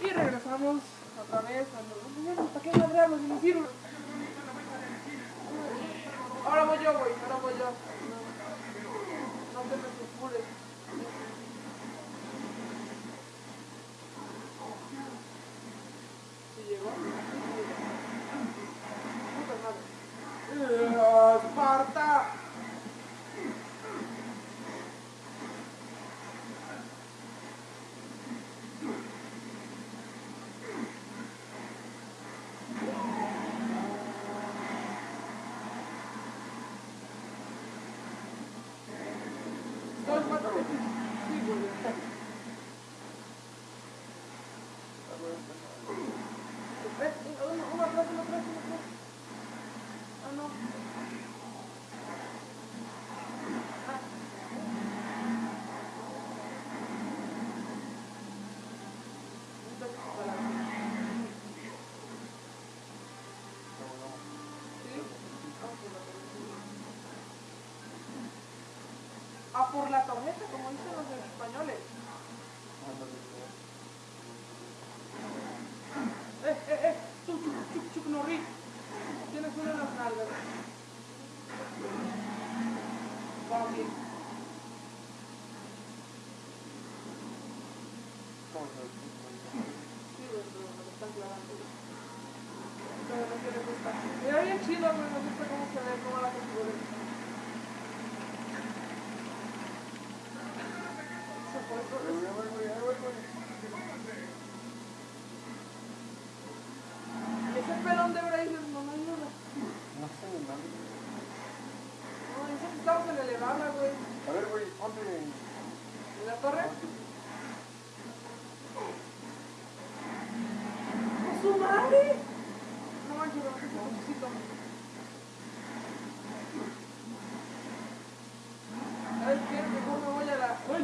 Y regresamos otra vez a los... ¿Para qué madrearlos si no sirve? Ahora voy yo, güey, ahora voy yo. No, no te preocupes. ¿Sí llegó? Puta madre. ¡Eh, ¡Esparta! Dos cuatro. Sí, güey. Eh, uno, uno atrás, uno atrás, uno atrás. Ah, no. Ah. Un toque para la- ¿Sí? Ah, por la tormenta. A por la tormenta, como dicen los españoles. Eh, eh, eh, tú, Chuck, Chuck Norris. Tienes una en las nalgas. Sí, pero me clavando. Pero no bien chido, güey, me gusta cómo se ve, cómo la. Se fue, pero- Y ese pelón de Braces no me ayuda. No sé nada. No, dice que estamos en elevarla, güey. A ver, güey, ponte en... ¿En la torre? ¡Con su madre! No manches, me bajé ese cochecito. ¿Sabes qué? Mejor me voy a la... ¡Uy!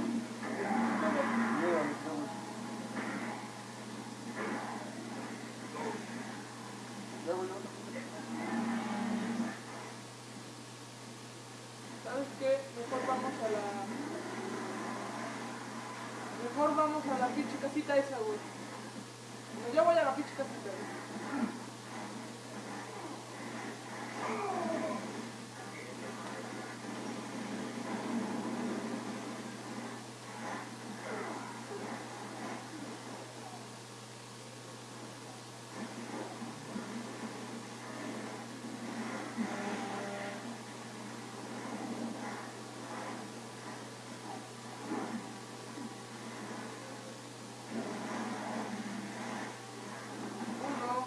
Mira, mis ojos. Ya, güey, no. ¿Sabes qué? Mejor vamos a la... Mejor vamos a la pinche casita esa, güey. No, yo voy a la pinche casita, güey. Uno.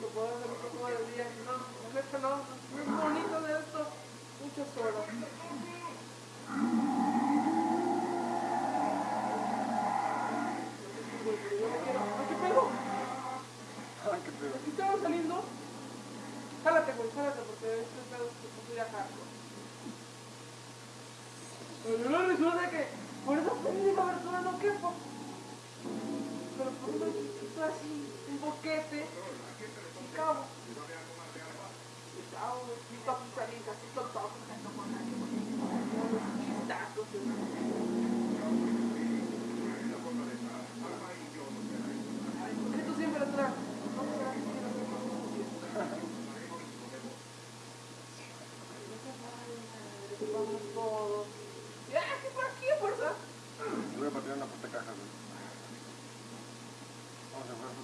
Lo puedo hacer un poco de día. No, la neta no. Es muy bonito de esto. Muchas horas. ¡Ay, qué pedo! Saliendo. Jálate, güey, jálate, porque este pedo se puso ya hardcore. Pero luego resulta que por esa no. Pero por así, un boquete, y cabo. Y cabo, y toco, como los chistacos. Ay, ¿por qué tú siempre atrás? No será que quiero hacer cosas Vamos todos. Ya, aquí por aquí, fuerza. Voy a patear una puta caja, güey. Vamos a jugar fútbol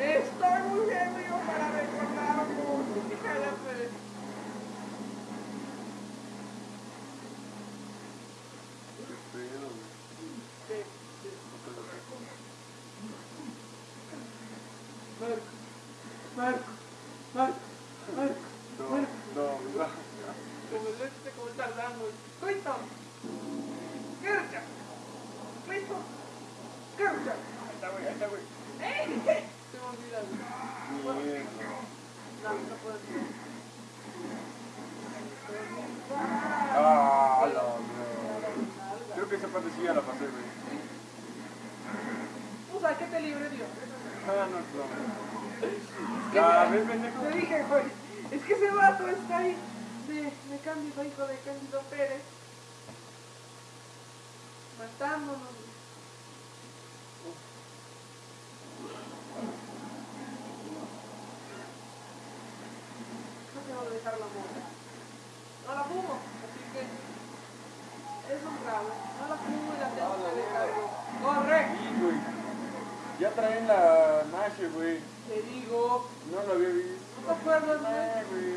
Estoy muy bien, amigo, para recordar. Qué pedo. No te lo dejo. Marco, Marco, Marco, Marco, No, Marco. no, no. Como el este, como. Clinton. Kercha. Ahí está, güey, ahí está, güey. ¡Ey! Ah, la. Creo que esa parte sí ya la pasé, güey. Que te libre Dios. Ah, no, no. Ya, ves, pendejo. Te dije, güey. Es que ese vato está ahí de, de Cándido, hijo de Cándido Pérez. Matándonos. No dejar la. No la fumo, así que es un grave. No la fumo y la tengo que dejar. ¡Corre! Sí, güey. Ya traen la Nash, güey. Te digo, No lo había visto. ¿no te acuerdas, güey? Eh, güey.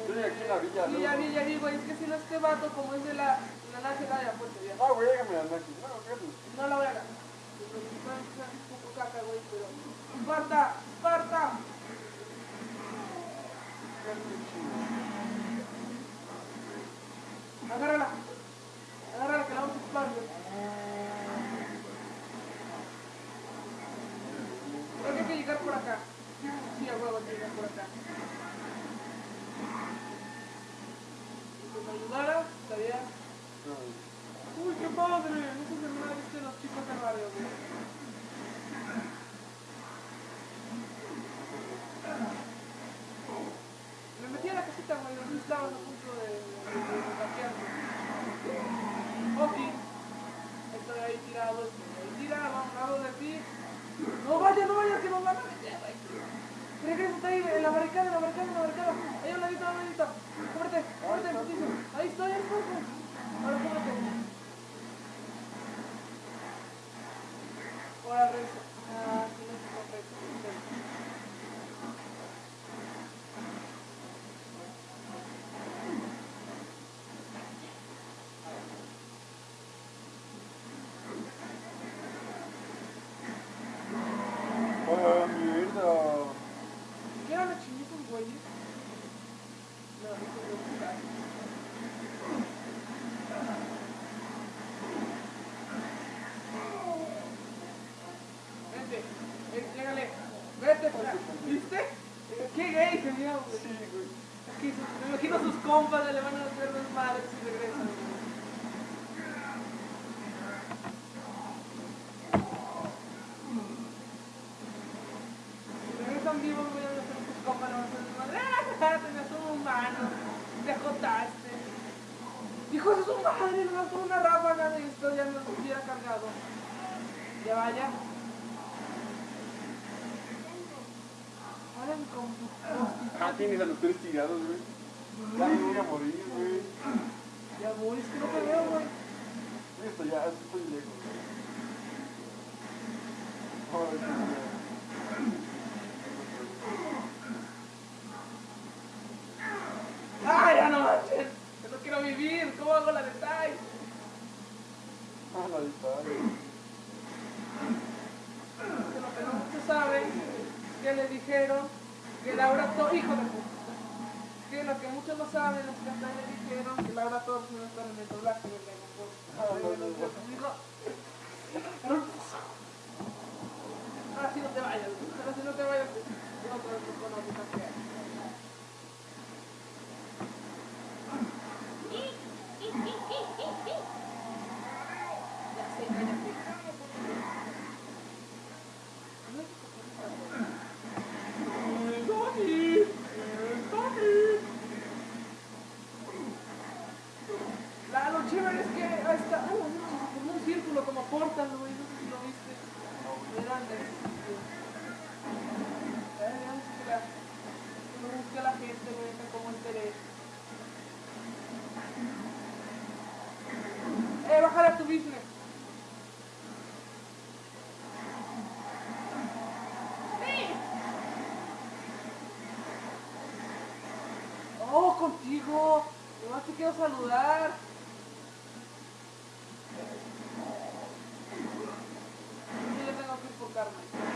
Estoy aquí en la villa, Sí, ¿no? ya vi, ya vi, güey. Es que si no este vato, como es de la, la nájera de Apuerto, ya. Ah, güey, déjame la Nash. No, fíjate. No la voy a ganar. Poco caca, que la vamos a. Creo que hay que llegar por acá. Sí, llegar por acá. Estaría. Uy, qué padre. No si me la viste los chicos del barrio, güey. Me metí a la casita, güey, donde estaban a punto de, de, de, de saquearme. Ok. Estoy ahí tirado, estoy ahí tirado, a un lado de ti. No vayas, no vayas, que nos van a meter, güey. Regresa ahí, en la barricada, en la barricada, en la barricada. Ahí a un ladito, a un ladito. Cúbrete, cúbrete, putizo. Ahí estoy, ahí estoy, güey. Ahora cúbrete. Ahora regresa. Ah, sí, no es correcto. Oh, mierda. ¿Qué eran los chinitos, güeyes? No, no se veo buscar. Vente, ven, llégale, ¿viste? Qué gay se vio, güey. Sí, güey. Aquí sus- me imagino sus compas le van a hacer desmadre si regresan. Si regresan vivos, voy a hacer tus compas, le van a hacer desmadre. ¡Ah! Tenías un humano, te ajotaste. Hijo de su madre, le gastó una ráfaga de esto, ya nos hubiera cargado. Ya vaya. Ah, tienes a los tres tirados, güey. Ya me voy a morir, güey. Ya voy, es que no te veo, güey. Listo, ya, estoy lejos. Ay, qué miedo. ¡Ay, ya no manches! Yo no quiero vivir, ¿cómo hago la de Tai? Ah, la. Que lo que no muchos saben, que le dijeron que Laura Torres, hijo de puta, que lo que muchos no saben es que hasta le dijeron que Laura Torres no está en el doblaje de Dragon Ball. Ah, Ahora sí no te vayas, ahora sí no te vayas, contigo. Nomás te quiero saludar. Yo tengo que enfocarme.